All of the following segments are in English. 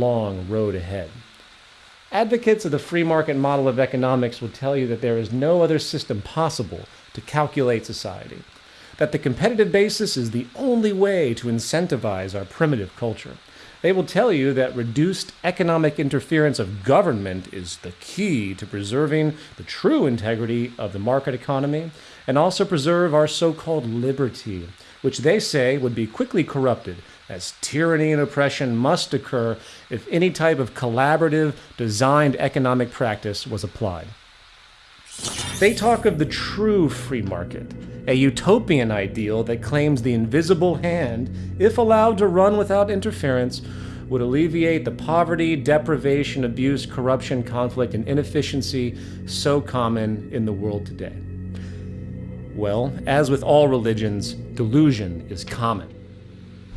long road ahead. Advocates of the free market model of economics will tell you that there is no other system possible to calculate society, that the competitive basis is the only way to incentivize our primitive culture. They will tell you that reduced economic interference of government is the key to preserving the true integrity of the market economy and also preserve our so called liberty, which they say would be quickly corrupted as tyranny and oppression must occur if any type of collaborative, designed economic practice was applied. They talk of the true free market, a utopian ideal that claims the invisible hand, if allowed to run without interference, would alleviate the poverty, deprivation, abuse, corruption, conflict, and inefficiency so common in the world today. Well, as with all religions, delusion is common.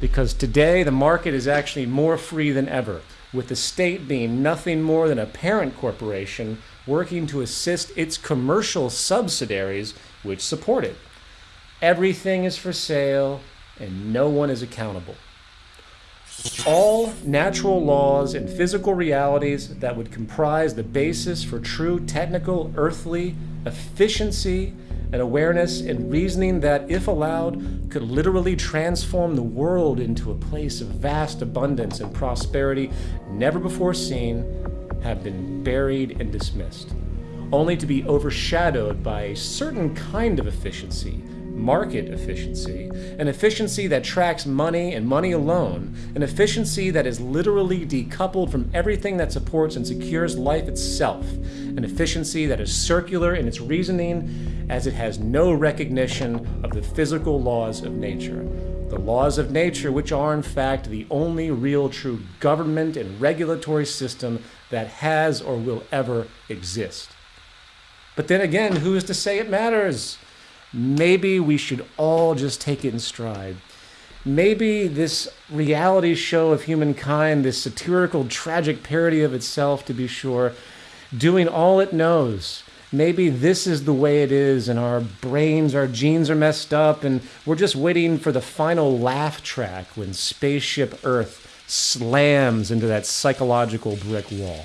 Because today the market is actually more free than ever, with the state being nothing more than a parent corporation working to assist its commercial subsidiaries which support it. Everything is for sale and no one is accountable. All natural laws and physical realities that would comprise the basis for true technical, earthly efficiency and awareness and reasoning that, if allowed, could literally transform the world into a place of vast abundance and prosperity never before seen, have been buried and dismissed, only to be overshadowed by a certain kind of efficiency market efficiency, an efficiency that tracks money and money alone, an efficiency that is literally decoupled from everything that supports and secures life itself, an efficiency that is circular in its reasoning as it has no recognition of the physical laws of nature. The laws of nature, which are in fact the only real true government and regulatory system that has or will ever exist. But then again, who is to say it matters? Maybe we should all just take it in stride. Maybe this reality show of humankind, this satirical, tragic parody of itself, to be sure, doing all it knows. Maybe this is the way it is, and our brains, our genes are messed up, and we're just waiting for the final laugh track when Spaceship Earth slams into that psychological brick wall.